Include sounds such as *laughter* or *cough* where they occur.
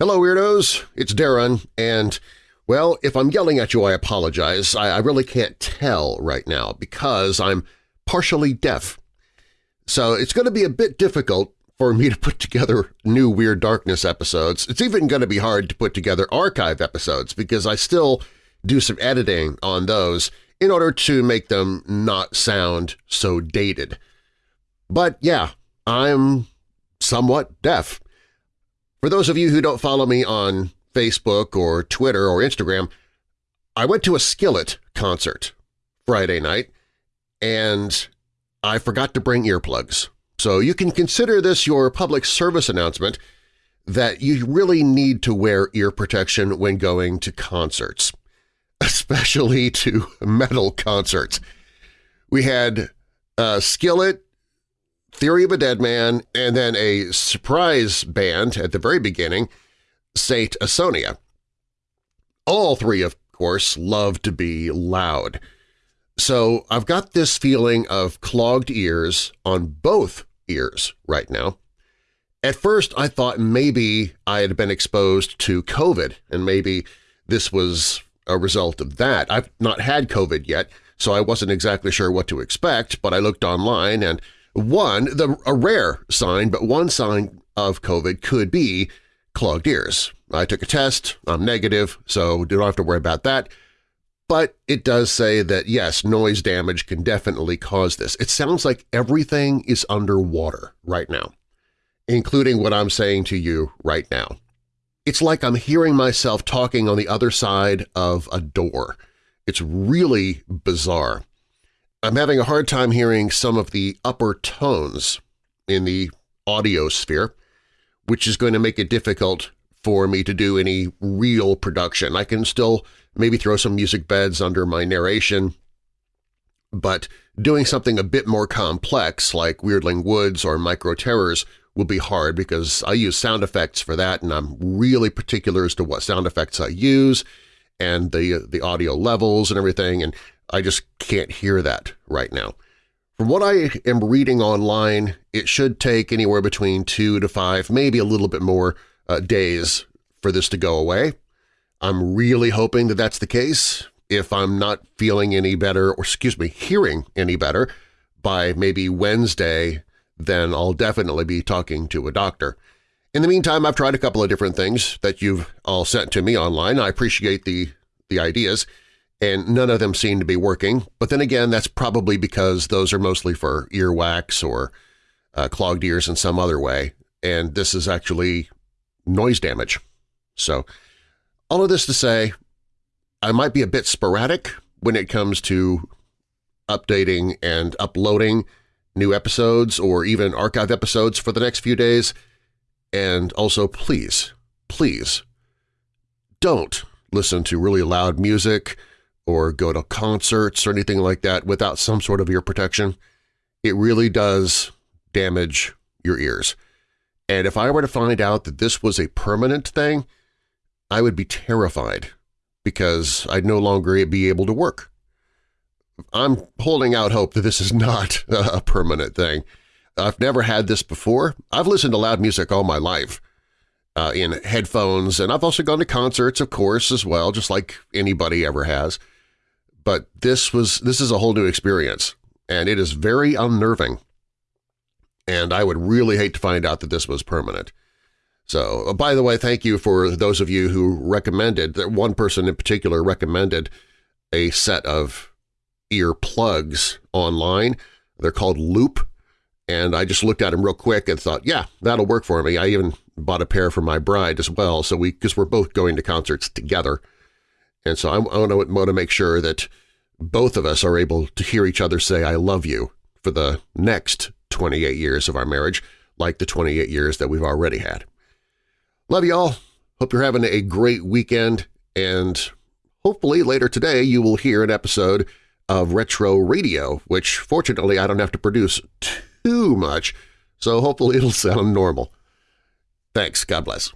Hello, Weirdos! It's Darren, and, well, if I'm yelling at you, I apologize. I, I really can't tell right now because I'm partially deaf. So it's going to be a bit difficult for me to put together new Weird Darkness episodes. It's even going to be hard to put together archive episodes because I still do some editing on those in order to make them not sound so dated. But yeah, I'm somewhat deaf. For those of you who don't follow me on Facebook or Twitter or Instagram, I went to a Skillet concert Friday night, and I forgot to bring earplugs. So you can consider this your public service announcement that you really need to wear ear protection when going to concerts, *laughs* especially to metal concerts. We had uh, Skillet Theory of a Dead Man, and then a surprise band at the very beginning, Saint Asonia. All three, of course, love to be loud. So I've got this feeling of clogged ears on both ears right now. At first I thought maybe I had been exposed to COVID and maybe this was a result of that. I've not had COVID yet, so I wasn't exactly sure what to expect, but I looked online and one, the, a rare sign, but one sign of COVID could be clogged ears. I took a test, I'm negative, so don't have to worry about that. But it does say that, yes, noise damage can definitely cause this. It sounds like everything is underwater right now, including what I'm saying to you right now. It's like I'm hearing myself talking on the other side of a door. It's really bizarre. I'm having a hard time hearing some of the upper tones in the audio sphere, which is going to make it difficult for me to do any real production. I can still maybe throw some music beds under my narration, but doing something a bit more complex like Weirdling Woods or Micro Terrors will be hard because I use sound effects for that and I'm really particular as to what sound effects I use and the, uh, the audio levels and everything, and I just can't hear that right now. From what I am reading online, it should take anywhere between two to five, maybe a little bit more uh, days for this to go away. I'm really hoping that that's the case. If I'm not feeling any better, or excuse me, hearing any better by maybe Wednesday, then I'll definitely be talking to a doctor. In the meantime, I've tried a couple of different things that you've all sent to me online. I appreciate the, the ideas and none of them seem to be working. But then again, that's probably because those are mostly for earwax or uh, clogged ears in some other way, and this is actually noise damage. So all of this to say, I might be a bit sporadic when it comes to updating and uploading new episodes or even archive episodes for the next few days. And also, please, please, don't listen to really loud music or go to concerts or anything like that without some sort of ear protection, it really does damage your ears. And if I were to find out that this was a permanent thing, I would be terrified because I'd no longer be able to work. I'm holding out hope that this is not *laughs* a permanent thing. I've never had this before. I've listened to loud music all my life uh, in headphones, and I've also gone to concerts, of course, as well, just like anybody ever has but this was this is a whole new experience, and it is very unnerving. And I would really hate to find out that this was permanent. So, uh, by the way, thank you for those of you who recommended, that one person in particular recommended a set of ear plugs online. They're called Loop, and I just looked at them real quick and thought, yeah, that'll work for me. I even bought a pair for my bride as well, so we because we're both going to concerts together. And so I, want to make sure that both of us are able to hear each other say I love you for the next 28 years of our marriage, like the 28 years that we've already had. Love you all. Hope you're having a great weekend, and hopefully later today you will hear an episode of Retro Radio, which fortunately I don't have to produce too much, so hopefully it'll *laughs* sound normal. Thanks. God bless.